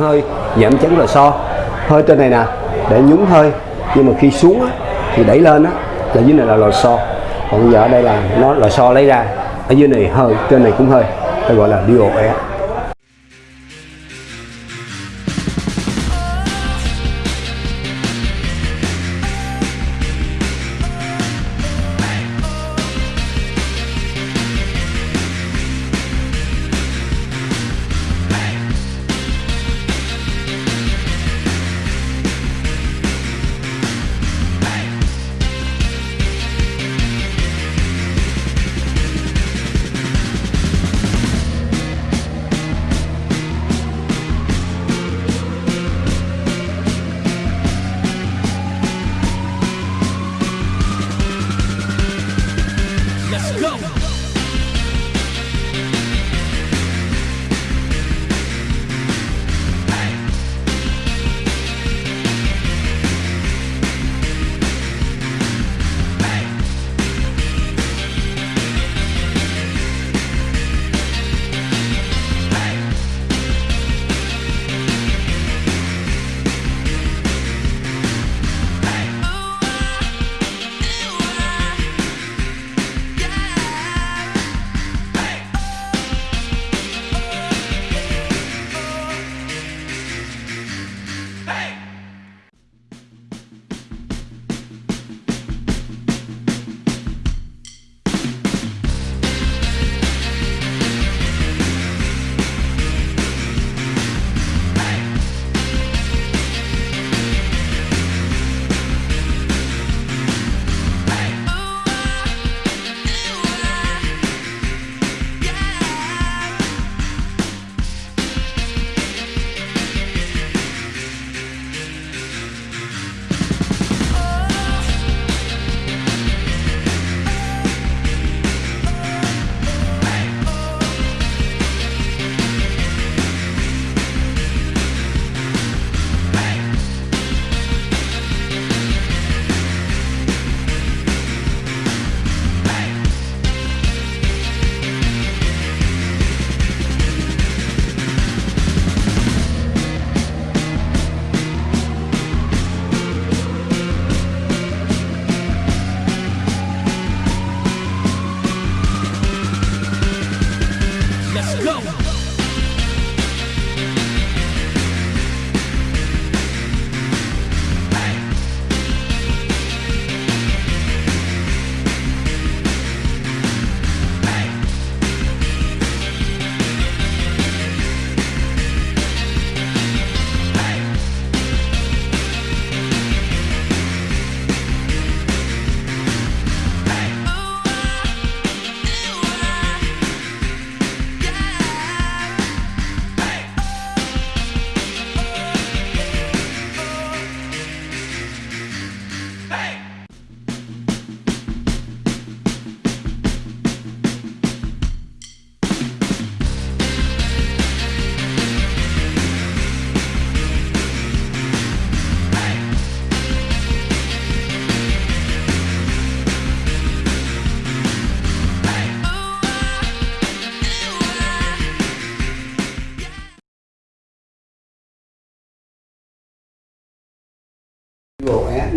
hơi giảm chấn lò xo hơi trên này nè để nhúng hơi nhưng mà khi xuống á, thì đẩy lên á là dưới này là lò xo còn giờ ở đây là nó lò xo lấy ra ở dưới này hơi trên này cũng hơi hay gọi là dual air.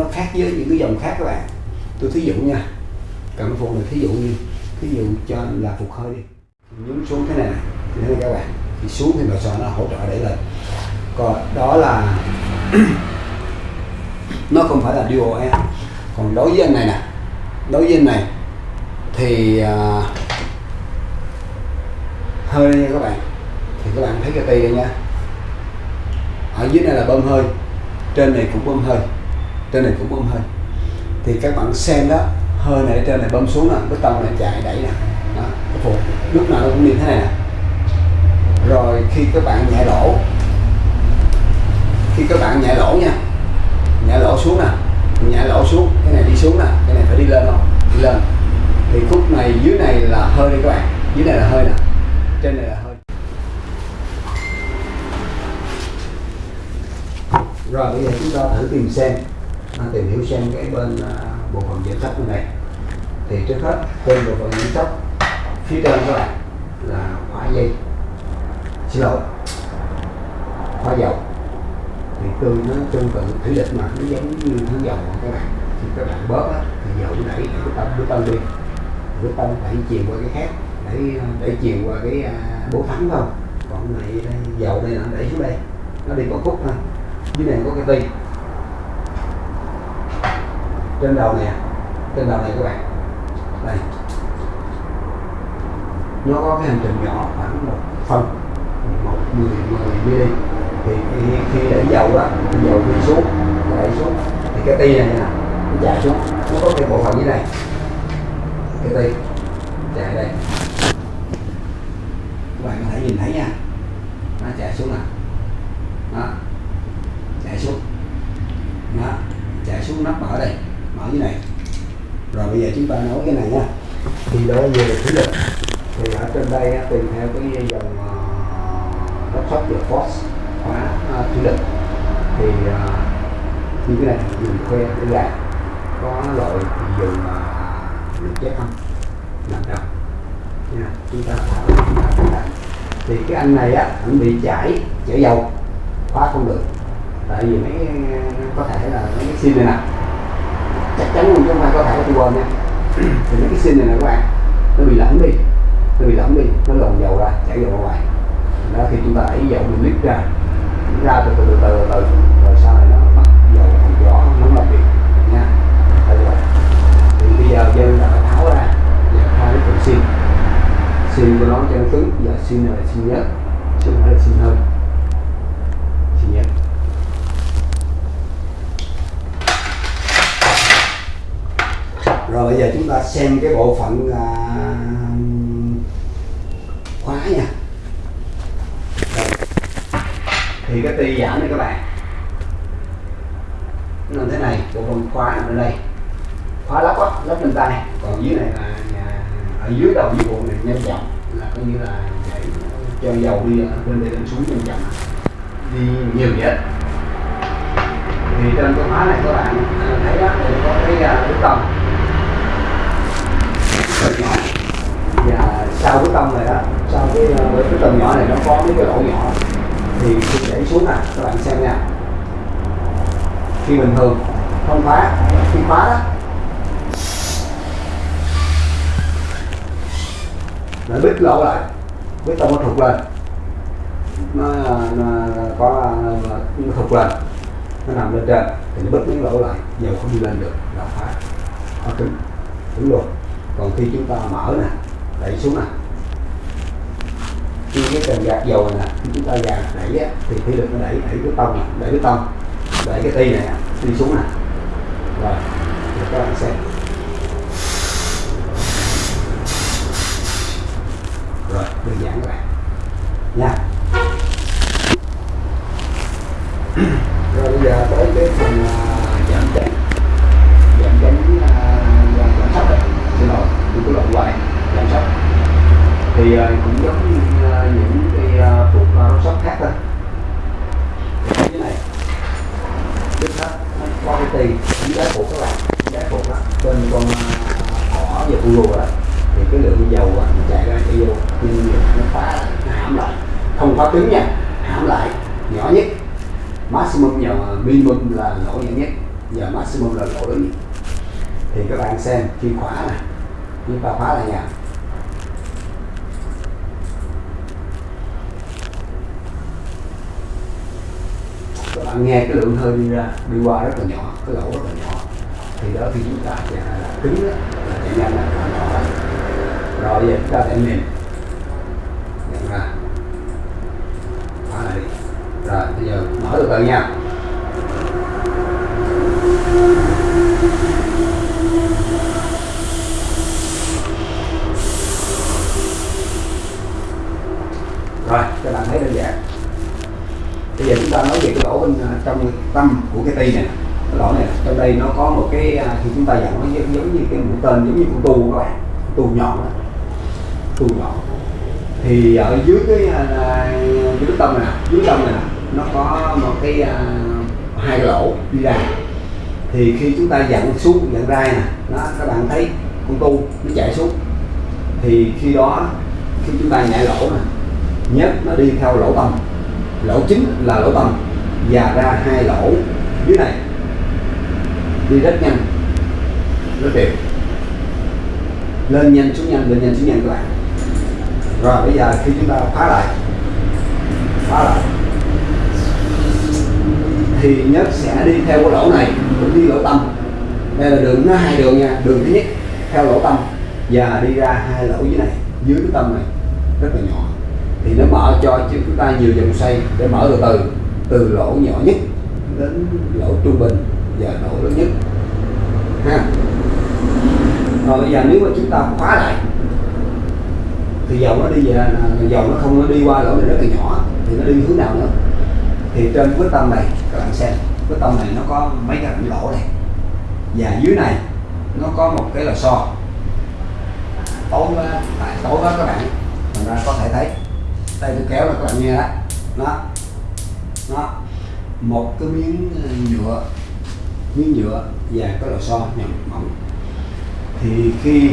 Nó khác với những cái dòng khác các bạn. Tôi thí dụ nha cảm phục là thí dụ như thí dụ cho là phục hơi đi. Nhúng xuống thế này này thế này các bạn thì xuống thì lò xo nó hỗ trợ để lên. Còn đó là nó không phải là dual em còn đối với anh này nè đối với anh này thì uh, hơi nha các bạn. Thì các bạn thấy cái tay nha. Ở dưới này là bơm hơi trên này cũng bơm hơi trên này cũng bơm hơi. Thì các bạn xem đó hơi này trên này bơm xuống nè cái tông này chạy đẩy nè. Đó, cái phục lúc nào nó cũng như thế này nè. Rồi khi các bạn nhẹ lỗ khi các bạn nhẹ lỗ nha nhẹ lỗ xuống nè nhẹ lỗ xuống cái này đi xuống nè cái này phải đi lên không? Đi lên. Thì khúc này dưới này là hơi đi các bạn dưới này là hơi nè trên này là hơi. Rồi bây giờ chúng ta thử tìm xem tìm hiểu xem cái bên à, bộ phận giảm sóc bên này. Thì trước hết trên bộ phận giảm sóc phía trên các bạn là khóa dây. Xin lỗi khóa dầu. Thì tương nó tương tự thủy lực mà nó giống như hướng dầu các bạn. Thì các bạn bớt á, thì dầu đẩy cái tâm cái tâm đi. Cái tâm đẩy chìm qua cái khác đẩy à, đẩy chìm qua cái à, bố thắng không còn này đây, dầu đây là đẩy xuống đây. Nó đi có khúc thôi. Dưới này có cái ti trên đầu này, trên đầu này các bạn. Đây. Nó có cái hành trình nhỏ khoảng một phân một mười mười ml thì khi, khi đẩy dầu đó dầu đi xuống đẩy xuống. Thì cái ti này nè nó chạy xuống. Nó có cái bộ phận dưới này cái ti chạy đây. Các bạn có thể nhìn thấy nha. Nó chạy xuống nè. Đó. Chạy xuống. Đó. Chạy xuống nắp mở đây như này. Rồi bây giờ chúng ta nói cái này nha. Thì đó về thủy lực thì ở trên đây tìm tùy theo cái dòng uh, lắp được force khóa à, uh, thủy lực thì uh, như cái này dùng khoe để gạt. Có loại thì dùng lực chết không làm đâu nha chúng ta thả thì cái anh này á anh bị chảy chảy dầu khóa không được. Tại vì mấy à, có thể là mấy cái xin này nè chắc chắn luôn chứ không phải có thể tôi quên nha. Thì mấy cái xin này nè các bạn, nó bị lẫn đi, nó bị lẫn đi, nó lồng dầu ra, chảy dầu ra ngoài. Đó, thì chúng ta đẩy dầu mình lít ra ra từ từ từ từ từ rồi sau này nó bắt dầu không rõ, nó làm việc nha. Tại vậy thì bây giờ dân là phải tháo ra và hai cái phần xin xin của nó cho nó cứng, giờ xin này là xin nhất chứ không phải là xin hơn xin nhất rồi bây giờ chúng ta xem cái bộ phận à, khóa nha. Thì cái ti giảm này các bạn. Nó thế này bộ phận khóa nằm ở đây. Khóa lắp á lắp lên tay. Còn dưới này là ở dưới đầu dưới bộ này nhanh chậm là coi như là để cho dầu đi ở bên đây lên xuống nhanh chậm đi nhiều vậy. Thì trên cái khóa này các bạn à, thấy đó thì có cái à, bức tông rất nhỏ và sau cái tông này đó sau cái với cái tông nhỏ này nó có mấy cái lỗ nhỏ thì khi đẩy xuống nè các bạn xem nha. Khi bình thường không khóa khi khóa đó. Nó bít lỗ lại bít tông nó thụt lên. Nó, ờ, nó có ờ, nó thụt lên nó nằm lên trên thì nó bít miếng lỗ lại dầu không đi lên được là khóa nó cứng cứng luôn còn khi chúng ta mở nè đẩy xuống nè. Khi cái cần gạt dầu nè chúng ta gạt đẩy á, thì khi lực nó đẩy đẩy cái tông đẩy cái tông đẩy cái ti này đi xuống nè. Rồi để các bạn xem. Rồi đơn giản các bạn. Nha. Không phá cứng nha. Hãm lại nhỏ nhất. Maximum giờ minimum là lỗ nhỏ nhất. Giờ maximum là lỗ lớn nhất. Thì các bạn xem khi khóa này chúng ta khóa lại nha các bạn nghe cái lượng hơi đi ra đi qua rất là nhỏ cái lỗ rất là nhỏ. Thì đó khi chúng ta chạy là cứng đó, là chạy nhanh là nhỏ. Rồi giờ chúng ta sẽ mềm nhận ra khóa lại đi rồi bây giờ mở được rồi nha. Rồi các bạn thấy đơn giản. Bây giờ chúng ta nói về cái lỗ bên à, trong tâm của cái ti này. Cái lỗ này trong đây nó có một cái thì khi chúng ta dặn nó giống, giống như cái mũi tên giống như con tu các bạn tu nhọn đó. Tu nhọn. Thì ở dưới cái à, dưới tâm này dưới tâm này nó có một cái à, hai lỗ đi ra. Thì khi chúng ta dặn xuống dặn rai nè nó các bạn thấy con tu nó chạy xuống. Thì khi đó khi chúng ta nhảy lỗ nè nhất nó đi theo lỗ tâm lỗ chính là lỗ tâm và ra hai lỗ dưới này. Đi rất nhanh rất đều lên nhanh xuống nhanh lên nhanh xuống nhanh các bạn. Rồi bây giờ khi chúng ta phá lại phá lại thì nhất sẽ đi theo cái lỗ này cũng đi lỗ tâm. Đây là đường nó hai đường nha, đường thứ nhất theo lỗ tâm và đi ra hai lỗ dưới này, dưới cái tâm này, rất là nhỏ. Thì nó mở cho chúng ta nhiều vòng xoay để mở từ từ từ lỗ nhỏ nhất đến lỗ trung bình và lỗ lớn nhất. Ha. Rồi bây giờ nếu mà chúng ta khóa lại, thì dầu nó đi về dầu nó không nó đi qua lỗ này rất là nhỏ, thì nó đi hướng nào nữa? Thì trên quyết tâm này, các bạn xem, quyết tâm này nó có mấy cái rãnh lỗ này và dưới này, nó có một cái lò xo. Tối quá, tại tối quá các bạn. Thành ra có thể thấy, đây tôi kéo là các bạn nghe đó. Nó nó một cái miếng ờ, nhựa miếng nhựa và cái lò xo nhỏ mỏng. Thì khi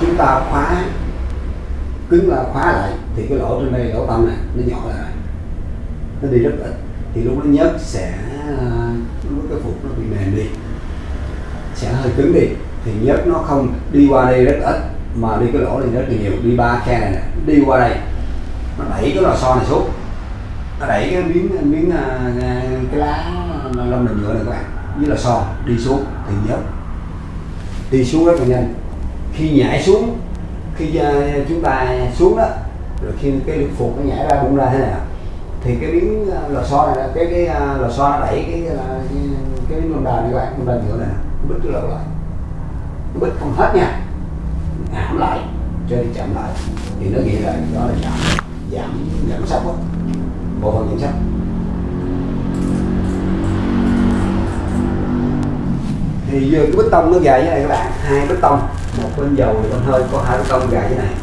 chúng ta khóa, cứng là khóa lại, thì cái lỗ trên đây, lỗ tâm này, nó nhỏ lại nó đi rất ít. Thì lúc nó nhớt sẽ ờ, lúc cái phục nó bị mềm đi. Sẽ hơi cứng đi. Thì nhớt nó không đi qua đây rất ít, mà đi cái lỗ này rất là nhiều. Đi ba khe này này đi qua đây. Nó đẩy cái lò xo này xuống. Nó đẩy cái miếng miếng ờ, cái lá lông này nhựa này các bạn, với lò xo đi xuống. Thì nhớt đi xuống rất là nhanh. Khi nhảy xuống, khi ờ, chúng ta xuống đó, rồi khi cái lực phục nó nhảy ra bung ra thế nào? Thì cái miếng à, lò xo này cái cái à, lò xo nó đẩy cái cái, cái, miếng lông đà này các bạn đà nhựa này nó bứt cái lỗ lại. Nó bứt không hết nha. Hãm lại cho đi chậm lại. Thì nó nghĩa là đó là giảm giảm giảm sốc đó bộ phận giảm sốc. Thì vừa cái bít tông nó gài như này các bạn hai bít tông. Một bên dầu thì bên hơi có hai bít tông gài như này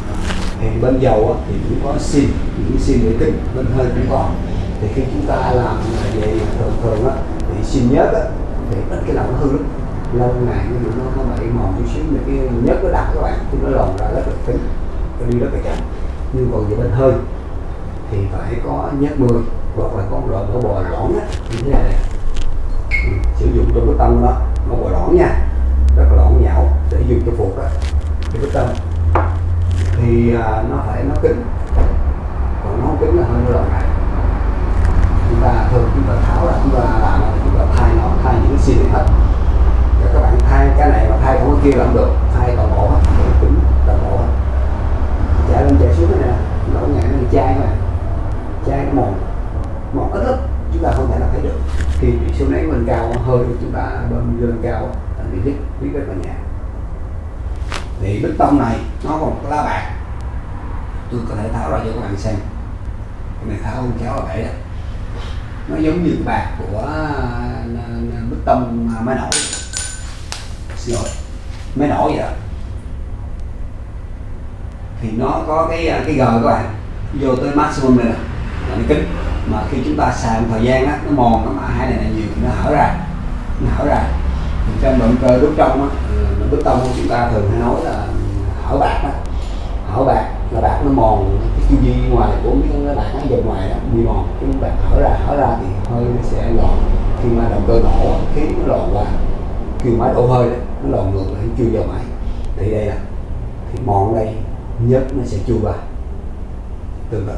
thì bên dầu thì cũng có xin những xin để kính bên hơi cũng có. Thì khi chúng ta làm như vậy thường thường á thì xin nhớt á thì ít cái nào nó hư lắm. Lâu ngày nhưng nó nó bị mòn chút xíu mà cái nhớt nó đặc các bạn thì nó lòn ra rất là cứng nó đi rất là chậm. Nhưng còn về bên hơi thì phải có nhớt 10 hoặc là có một loại mỡ bò lõn á như thế này ừ, sử dụng trong cái tâm đó mỡ bò lõn nha rất là lõn nhão để dùng cho phục đó cái cái tâm thì à, nó phải nó cứng còn nó không cứng là hơi nó lòn này. Chúng ta thường chúng ta tháo ra chúng ta làm chúng ta thay nó thay những cái xi hết. Rồi các bạn thay cái này mà thay không có kia là không được. Thay toàn bộ hết để cứng toàn bộ hết. Chạy lên chạy xuống này nè. Lỗ nhẹ nó chai mà chai một mòn mòn ít lắm chúng ta không thể nào thấy được. Khi bị số nấy mình cao hơi chúng ta bơm lên cao là bị đứt biết rất là nhẹ. Thì bích tông này nó còn có lá bạc tôi có thể tháo ra cho các bạn xem. Cái này tháo không kéo là bể đó. Nó giống như bạc của à, à, à, bức bích tông máy nổi xin lỗi máy nổi vậy đó. Thì nó có cái cái gờ các bạn. Vô tới maximum này nè. Là nó kính. Mà khi chúng ta xài một thời gian á nó mòn nó mạ hai này, là nhiều thì nó hở ra. Nó hở ra. Thì trong động cơ đốt trong á ừ, bức tông của chúng ta thường hay nói là hở bạc đó ở bạc, là bạc nó mòn, cái chu vi ngoài của miếng cái bạc nó dần ngoài đó, bị mòn. Cái bạc hở ra hở ra thì hơi nó sẽ lòn. Khi mà động cơ nổ, khí nó lòn qua, khi máy đổ hơi đó, nó lòn ngược lại, chưa vào máy. Thì đây là, thì mòn đây, nhớt nó sẽ chui vào tương tự.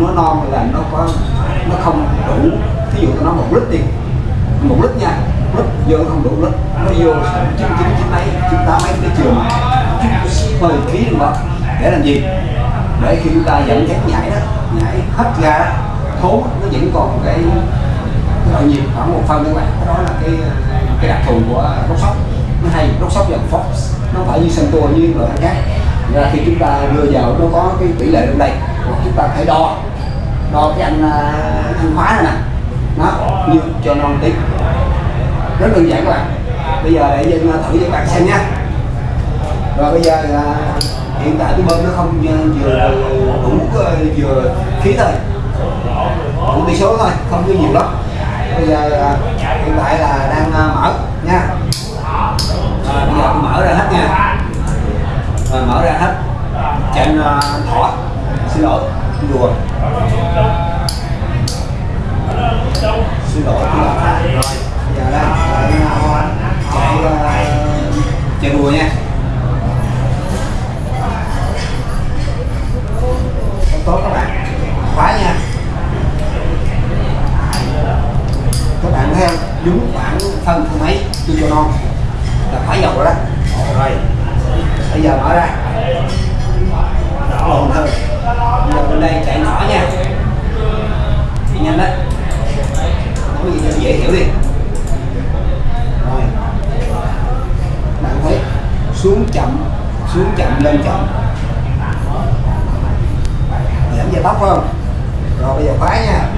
Nó non là nó có nó không đủ. Ví dụ tôi nói một lít đi một lít nha lít vô không đủ lít. Nó vô chín chín chín mấy chín tám mấy cái trường mười hơi khí luôn đó. Để làm gì? Để khi chúng ta dẫn dắt nhảy đó nhảy hết ra đó, thốn nó vẫn còn cái cái nhiệt khoảng một phân các bạn. Cái đó là cái cái đặc thù của đốc sóc. Nó hay đốc sóc dòng fox. Nó phải như sân tua như loại khác. Ra khi chúng ta đưa vào nó có cái tỷ lệ trong đây? Hoặc chúng ta phải đo đo cái anh à, anh khóa này nè. Nó như cho non tí. Rất đơn giản các bạn. Bây giờ để dân à, thử cho các bạn xem nha rồi bây giờ là hiện tại cái bơm nó không à, vừa đủ à, vừa khí thôi. Đủ tỷ số thôi không có nhiều lắm. Bây giờ à, hiện tại là đang mở nha. Bây giờ tôi mở ra hết nha. Rồi mở ra hết. Trên à, thỏ. Xin lỗi đùa. Xin lỗi. Giờ đây chạy chạy đùa nha Tốt các bạn. Khóa nha. Các bạn thấy không đúng khoảng phân thứ mấy tôi cho non. Là phải dầu rồi đó. Rồi. Bây giờ mở ra. Lộn hơn. Giờ bên đây chạy nhỏ nha. Chạy nhanh đấy nói cho dễ hiểu đi. Rồi. Bạn thấy, xuống chậm xuống chậm, lên chậm. Giảm về tóc không? Rồi, bây giờ khóa nha.